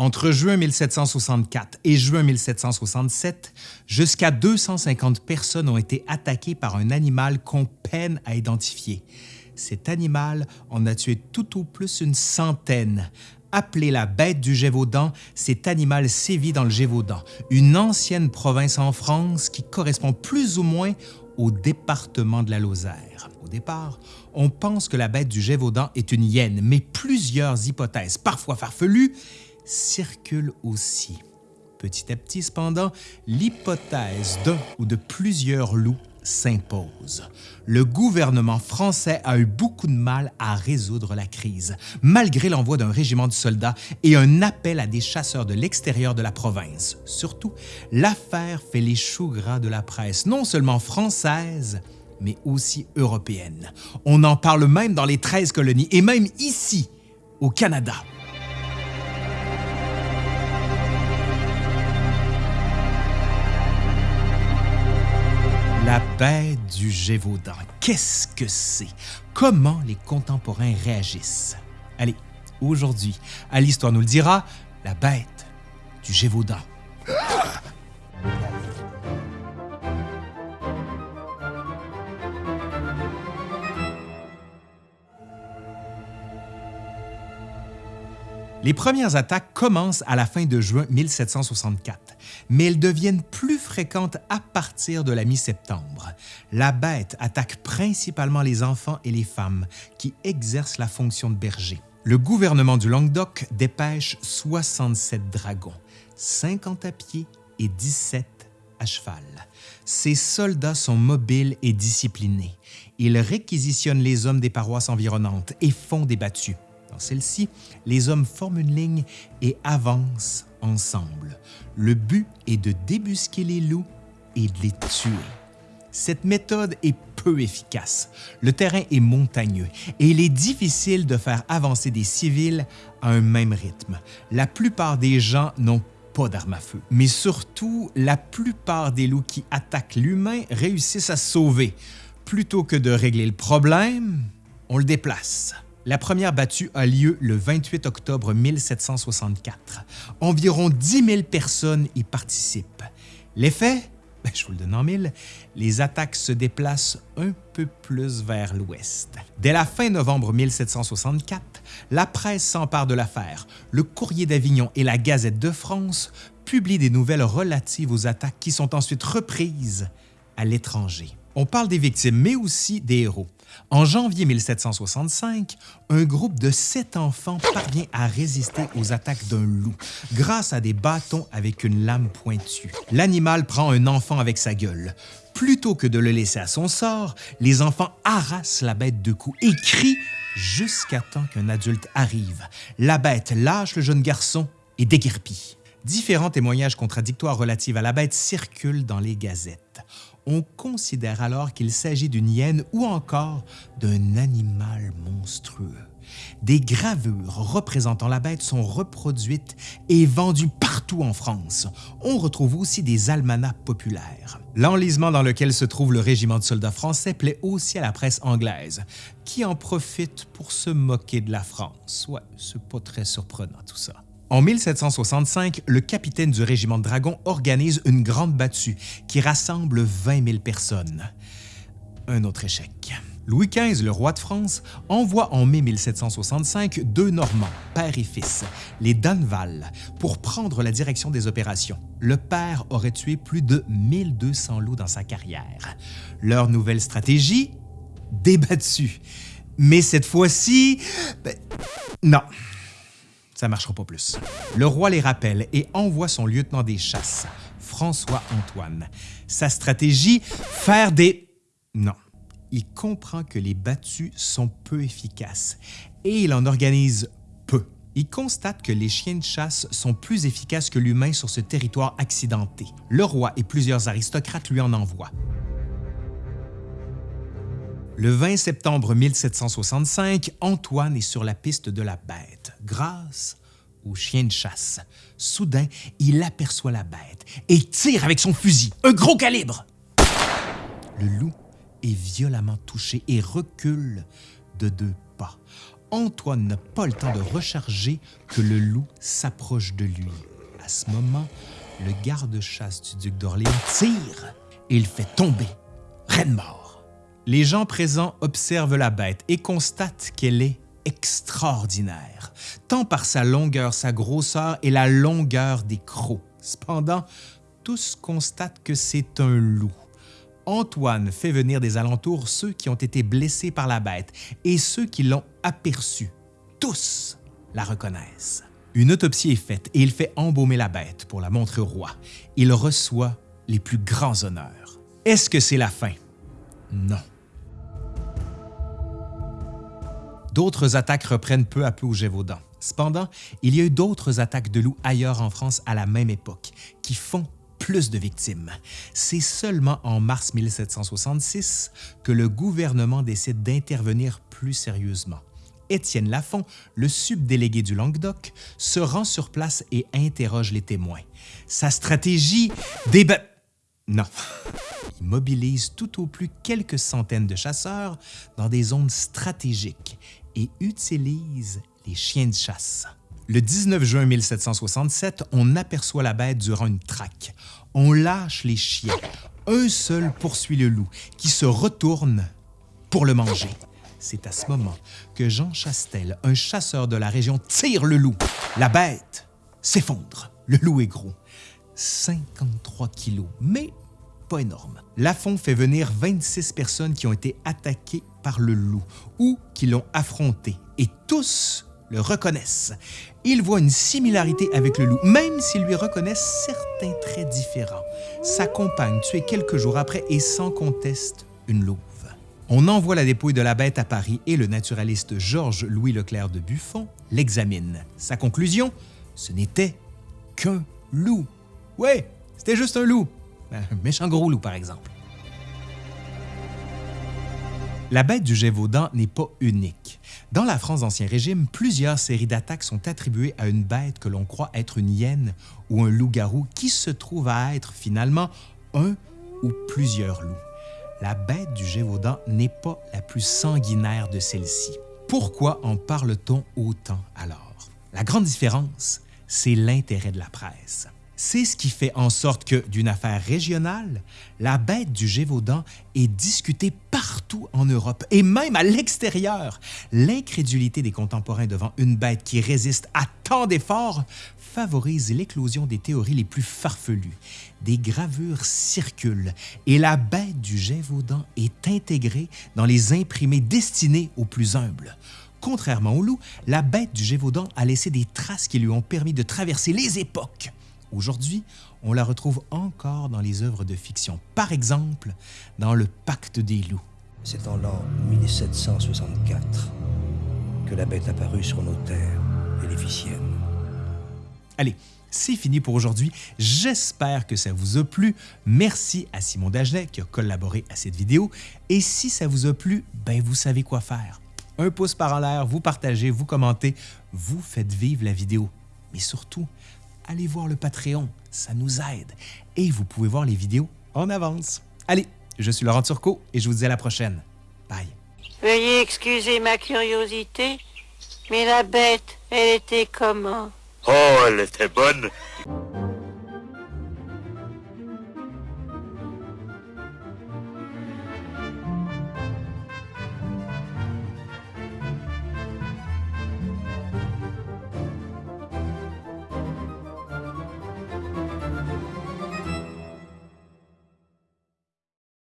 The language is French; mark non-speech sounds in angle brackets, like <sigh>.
Entre juin 1764 et juin 1767, jusqu'à 250 personnes ont été attaquées par un animal qu'on peine à identifier. Cet animal en a tué tout au plus une centaine. Appelé la bête du Gévaudan, cet animal sévit dans le Gévaudan, une ancienne province en France qui correspond plus ou moins au département de la Lozère. Au départ, on pense que la bête du Gévaudan est une hyène, mais plusieurs hypothèses, parfois farfelues, circulent aussi. Petit à petit, cependant, l'hypothèse d'un ou de plusieurs loups s'impose. Le gouvernement français a eu beaucoup de mal à résoudre la crise, malgré l'envoi d'un régiment de soldats et un appel à des chasseurs de l'extérieur de la province. Surtout, l'affaire fait les choux gras de la presse, non seulement française, mais aussi européenne. On en parle même dans les 13 colonies et même ici, au Canada. Bête du Gévaudan, qu'est-ce que c'est? Comment les contemporains réagissent? Allez, aujourd'hui, à l'Histoire nous le dira, la bête du Gévaudan. Les premières attaques commencent à la fin de juin 1764, mais elles deviennent plus fréquentes à partir de la mi-septembre. La bête attaque principalement les enfants et les femmes qui exercent la fonction de berger. Le gouvernement du Languedoc dépêche 67 dragons, 50 à pied et 17 à cheval. Ces soldats sont mobiles et disciplinés. Ils réquisitionnent les hommes des paroisses environnantes et font des battues. Celle-ci, les hommes forment une ligne et avancent ensemble. Le but est de débusquer les loups et de les tuer. Cette méthode est peu efficace. Le terrain est montagneux et il est difficile de faire avancer des civils à un même rythme. La plupart des gens n'ont pas d'armes à feu, mais surtout, la plupart des loups qui attaquent l'humain réussissent à sauver. Plutôt que de régler le problème, on le déplace. La première battue a lieu le 28 octobre 1764. Environ 10 000 personnes y participent. L'effet? <laughs> Ben, je vous le donne en mille, les attaques se déplacent un peu plus vers l'ouest. Dès la fin novembre 1764, la presse s'empare de l'affaire. Le Courrier d'Avignon et la Gazette de France publient des nouvelles relatives aux attaques qui sont ensuite reprises à l'étranger. On parle des victimes, mais aussi des héros. En janvier 1765, un groupe de sept enfants parvient à résister aux attaques d'un loup grâce à des bâtons avec une lame pointue. L'animal prend un enfant avec sa gueule. Plutôt que de le laisser à son sort, les enfants harassent la bête de coups et crient jusqu'à temps qu'un adulte arrive. La bête lâche le jeune garçon et déguerpit. Différents témoignages contradictoires relatifs à la bête circulent dans les gazettes on considère alors qu'il s'agit d'une hyène ou encore d'un animal monstrueux. Des gravures représentant la bête sont reproduites et vendues partout en France. On retrouve aussi des almanachs populaires. L'enlisement dans lequel se trouve le régiment de soldats français plaît aussi à la presse anglaise, qui en profite pour se moquer de la France? Ouais, c'est pas très surprenant tout ça. En 1765, le capitaine du régiment de dragons organise une grande battue qui rassemble 20 000 personnes. Un autre échec. Louis XV, le roi de France, envoie en mai 1765 deux Normands, père et fils, les Danval, pour prendre la direction des opérations. Le père aurait tué plus de 1200 loups dans sa carrière. Leur nouvelle stratégie? Débattue. Mais cette fois-ci... Ben, non ça marchera pas plus. Le roi les rappelle et envoie son lieutenant des chasses, François-Antoine. Sa stratégie, faire des... Non. Il comprend que les battues sont peu efficaces et il en organise peu. Il constate que les chiens de chasse sont plus efficaces que l'humain sur ce territoire accidenté. Le roi et plusieurs aristocrates lui en envoient. Le 20 septembre 1765, Antoine est sur la piste de la bête grâce au chien de chasse. Soudain, il aperçoit la bête et tire avec son fusil, un gros calibre. Le loup est violemment touché et recule de deux pas. Antoine n'a pas le temps de recharger que le loup s'approche de lui. À ce moment, le garde-chasse du duc d'Orléans tire et il fait tomber Reine mort. Les gens présents observent la bête et constatent qu'elle est extraordinaire, tant par sa longueur, sa grosseur et la longueur des crocs. Cependant, tous constatent que c'est un loup. Antoine fait venir des alentours ceux qui ont été blessés par la bête et ceux qui l'ont aperçue. Tous la reconnaissent. Une autopsie est faite et il fait embaumer la bête pour la montrer au roi. Il reçoit les plus grands honneurs. Est-ce que c'est la fin? Non. D'autres attaques reprennent peu à peu au Gévaudan. Cependant, il y a eu d'autres attaques de loups ailleurs en France à la même époque, qui font plus de victimes. C'est seulement en mars 1766 que le gouvernement décide d'intervenir plus sérieusement. Étienne Lafont, le subdélégué du Languedoc, se rend sur place et interroge les témoins. Sa stratégie débat... Non. Il mobilise tout au plus quelques centaines de chasseurs dans des zones stratégiques et utilise les chiens de chasse. Le 19 juin 1767, on aperçoit la bête durant une traque. On lâche les chiens. Un seul poursuit le loup, qui se retourne pour le manger. C'est à ce moment que Jean Chastel, un chasseur de la région, tire le loup. La bête s'effondre. Le loup est gros. 53 kilos, mais pas énorme. Lafont fait venir 26 personnes qui ont été attaquées par le loup ou qui l'ont affronté, et tous le reconnaissent. Ils voient une similarité avec le loup, même s'ils lui reconnaissent certains traits différents. Sa compagne, tuée quelques jours après, est sans conteste une louve. On envoie la dépouille de la bête à Paris et le naturaliste Georges-Louis Leclerc de Buffon l'examine. Sa conclusion, ce n'était qu'un loup. Ouais, c'était juste un loup. Un méchant gros loup, par exemple. La bête du Gévaudan n'est pas unique. Dans la France d'Ancien Régime, plusieurs séries d'attaques sont attribuées à une bête que l'on croit être une hyène ou un loup-garou qui se trouve à être finalement un ou plusieurs loups. La bête du Gévaudan n'est pas la plus sanguinaire de celles-ci. Pourquoi en parle-t-on autant alors? La grande différence, c'est l'intérêt de la presse. C'est ce qui fait en sorte que, d'une affaire régionale, la bête du Gévaudan est discutée partout en Europe et même à l'extérieur. L'incrédulité des contemporains devant une bête qui résiste à tant d'efforts favorise l'éclosion des théories les plus farfelues. Des gravures circulent et la bête du Gévaudan est intégrée dans les imprimés destinés aux plus humbles. Contrairement au loup, la bête du Gévaudan a laissé des traces qui lui ont permis de traverser les époques. Aujourd'hui, on la retrouve encore dans les œuvres de fiction, par exemple dans Le Pacte des loups. C'est en l'an 1764 que la bête apparut sur nos terres et les Allez, c'est fini pour aujourd'hui. J'espère que ça vous a plu. Merci à Simon Dagenet qui a collaboré à cette vidéo. Et si ça vous a plu, ben vous savez quoi faire. Un pouce par en l'air, vous partagez, vous commentez, vous faites vivre la vidéo. Mais surtout, allez voir le Patreon, ça nous aide. Et vous pouvez voir les vidéos en avance. Allez, je suis Laurent Turcot et je vous dis à la prochaine. Bye. Veuillez excuser ma curiosité, mais la bête, elle était comment? Oh, elle était bonne.